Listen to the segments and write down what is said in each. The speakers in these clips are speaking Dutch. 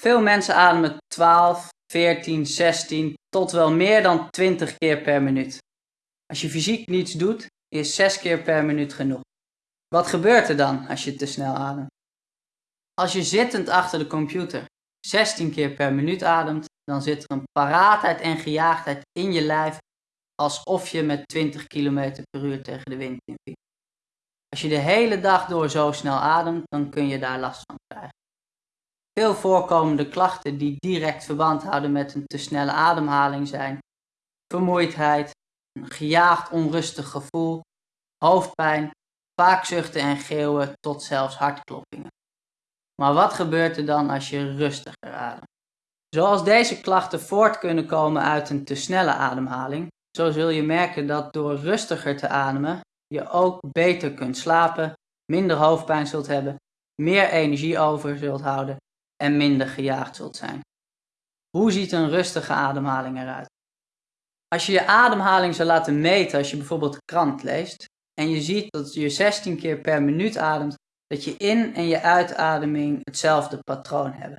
Veel mensen ademen 12, 14, 16 tot wel meer dan 20 keer per minuut. Als je fysiek niets doet, is 6 keer per minuut genoeg. Wat gebeurt er dan als je te snel ademt? Als je zittend achter de computer 16 keer per minuut ademt, dan zit er een paraatheid en gejaagdheid in je lijf alsof je met 20 km per uur tegen de wind in Als je de hele dag door zo snel ademt, dan kun je daar last van. Veel voorkomende klachten die direct verband houden met een te snelle ademhaling zijn vermoeidheid, een gejaagd onrustig gevoel, hoofdpijn, vaak zuchten en geeuwen tot zelfs hartkloppingen. Maar wat gebeurt er dan als je rustiger ademt? Zoals deze klachten voort kunnen komen uit een te snelle ademhaling, zo zul je merken dat door rustiger te ademen je ook beter kunt slapen, minder hoofdpijn zult hebben, meer energie over zult houden en minder gejaagd zult zijn. Hoe ziet een rustige ademhaling eruit? Als je je ademhaling zou laten meten als je bijvoorbeeld krant leest en je ziet dat je 16 keer per minuut ademt, dat je in- en je uitademing hetzelfde patroon hebben.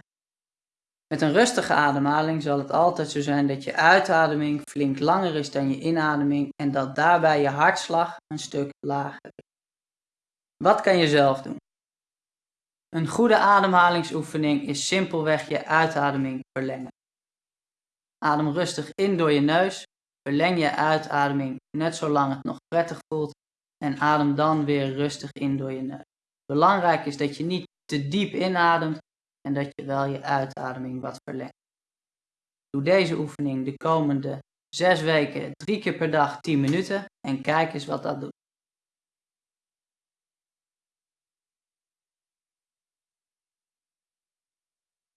Met een rustige ademhaling zal het altijd zo zijn dat je uitademing flink langer is dan je inademing en dat daarbij je hartslag een stuk lager is. Wat kan je zelf doen? Een goede ademhalingsoefening is simpelweg je uitademing verlengen. Adem rustig in door je neus, verleng je uitademing net zolang het nog prettig voelt en adem dan weer rustig in door je neus. Belangrijk is dat je niet te diep inademt en dat je wel je uitademing wat verlengt. Doe deze oefening de komende 6 weken drie keer per dag 10 minuten en kijk eens wat dat doet.